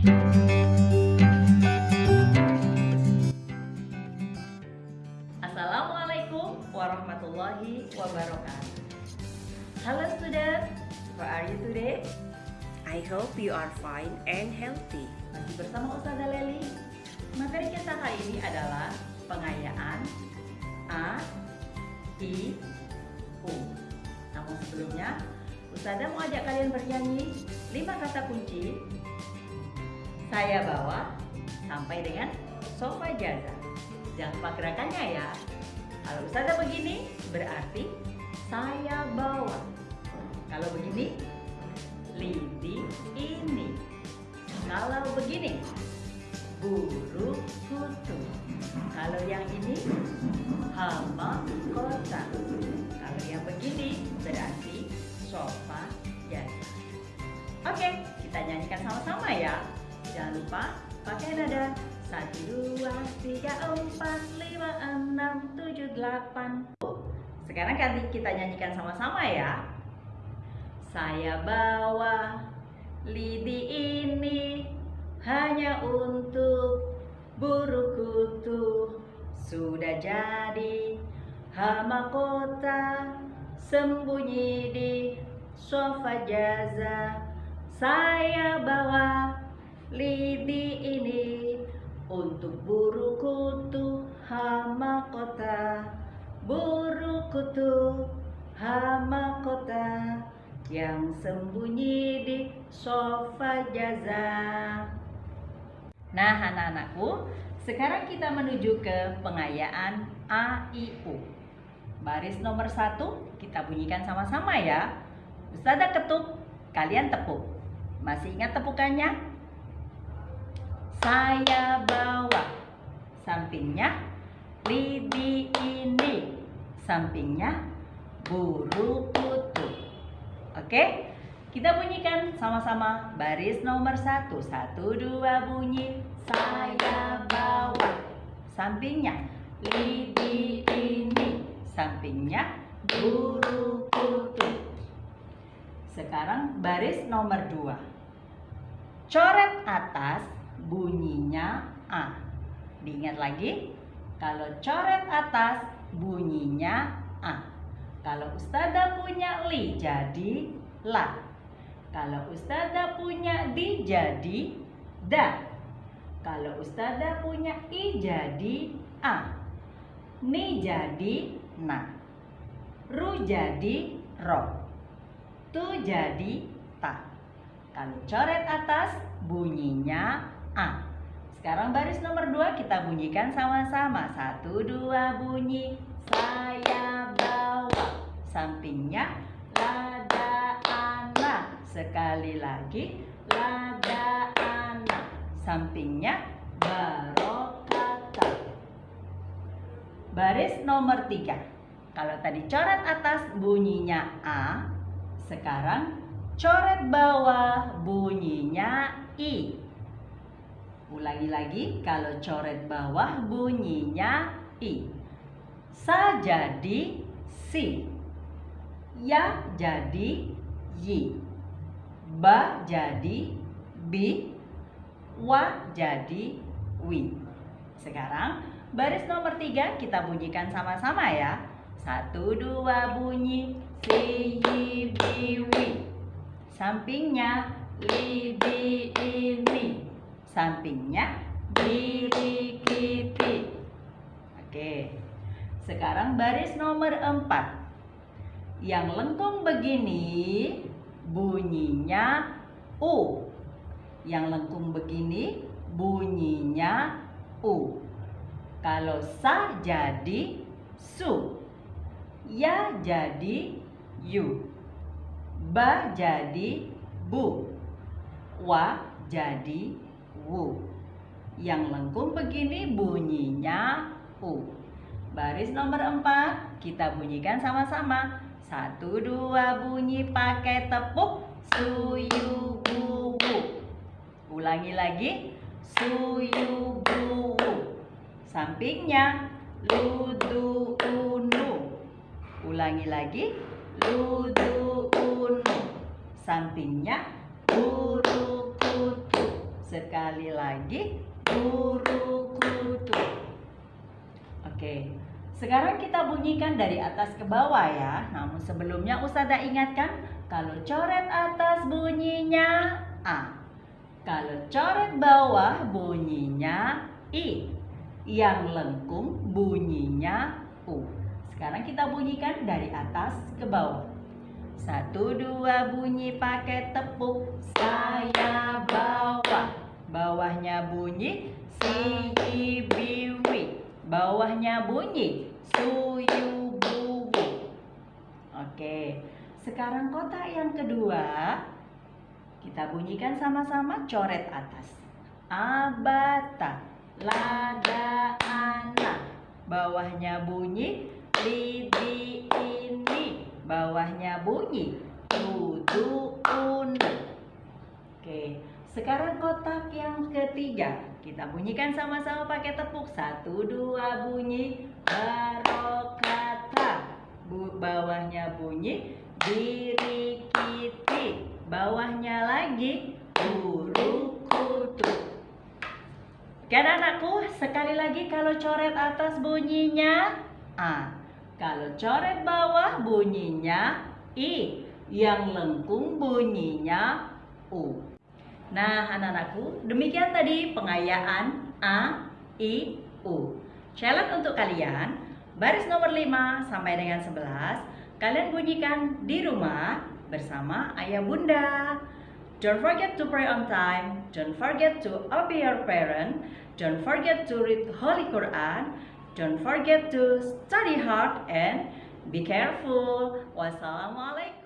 Assalamualaikum warahmatullahi wabarakatuh. Hello students, how are you today? I hope you are fine and healthy. Masih bersama Ustazah Leli. Materi kita kali ini adalah pengayaan A, I, U. Namun sebelumnya, Ustazah mau ajak kalian bernyanyi 5 kata kunci saya bawa sampai dengan sofa jaza. Jangan lupa gerakannya ya. Kalau Ustazah begini berarti saya bawa. Kalau begini lidi ini. Kalau begini buru kutu. Kalau yang ini hama Lupa pakai nada satu dua tiga empat lima enam tujuh delapan. Sekarang kan kita nyanyikan sama-sama ya. Saya bawa lidi ini hanya untuk burung kutu sudah jadi hama kota sembunyi di sofa jaza saya bawa lidi ini untuk buru kutu hama kota. Buru kutu hama kota yang sembunyi di sofa jaza. Nah anak-anakku sekarang kita menuju ke pengayaan A, I, U. Baris nomor satu kita bunyikan sama-sama ya. Ustazah ketuk, kalian tepuk. Masih ingat tepukannya? Saya bawa Sampingnya Lidi ini. Sampingnya Buru kutu Oke Kita bunyikan sama-sama. Baris nomor satu. Satu dua bunyi. Saya bawa Sampingnya Lidi ini. Sampingnya Buru kutu Sekarang baris nomor dua. Coret atas bunyinya A. Diingat lagi, kalau coret atas bunyinya A. Kalau Ustazah punya li jadi la. Kalau Ustazah punya di jadi da. Kalau Ustazah punya i jadi a. Ni jadi na. Ru jadi ro. Tu jadi ta. Kalau coret atas bunyinya A. Sekarang baris nomor 2 kita bunyikan sama-sama. Satu, dua bunyi. Saya bawa. Sampingnya lada anak. Sekali lagi lada anak. Sampingnya barokata. Baris nomor 3. Kalau tadi coret atas bunyinya A. Sekarang coret bawah bunyinya I. Ulangi lagi, kalau coret bawah bunyinya I. Sa jadi si. Ya jadi yi. Ba jadi bi. Wa jadi wi. Sekarang baris nomor tiga kita bunyikan sama-sama ya. Satu dua bunyi si yi bi wi. Sampingnya li di ini sampingnya diri kiti. Oke. Sekarang baris nomor 4. Yang lengkung begini bunyinya U. Yang lengkung begini bunyinya U. Kalau sa jadi su. Ya jadi yu. Ba jadi bu. Wa jadi wu. Yang lengkung begini bunyinya u. Baris nomor 4 kita bunyikan sama-sama. Satu dua bunyi pakai tepuk suyu bu Ulangi lagi suyu bu Sampingnya ludu unu. Ulangi lagi ludu unu. Sampingnya kutu Sekali lagi, guru kutu. Oke, sekarang kita bunyikan dari atas ke bawah ya. Namun sebelumnya Ustazah ingatkan, kalau coret atas bunyinya A. Kalau coret bawah bunyinya I. Yang lengkung bunyinya U. Sekarang kita bunyikan dari atas ke bawah. Satu dua bunyi pakai tepuk saya bawa. Bawahnya bunyi si biwi. Bawahnya bunyi suyu bubu. Oke, sekarang kotak yang kedua kita bunyikan sama-sama coret atas. Abata, lada, anak. Bawahnya bunyi lidi ini bawahnya bunyi unu oke sekarang kotak yang ketiga. Kita bunyikan sama-sama pakai tepuk. Satu dua bunyi. Barokata. Bu, bawahnya bunyi. Diri kiti. Bawahnya lagi. Guru kutu. Oke anakku sekali lagi kalau coret atas bunyinya A. Kalau coret bawah bunyinya I. Yang lengkung bunyinya U. Nah anak-anakku demikian tadi pengayaan A, I, U. Challenge untuk kalian baris nomor 5 sampai dengan 11 kalian bunyikan di rumah bersama ayah bunda. Don't forget to pray on time. Don't forget to obey your parent. Don't forget to read Holy Quran. Don't forget to study hard and be careful. Wassalamualaikum.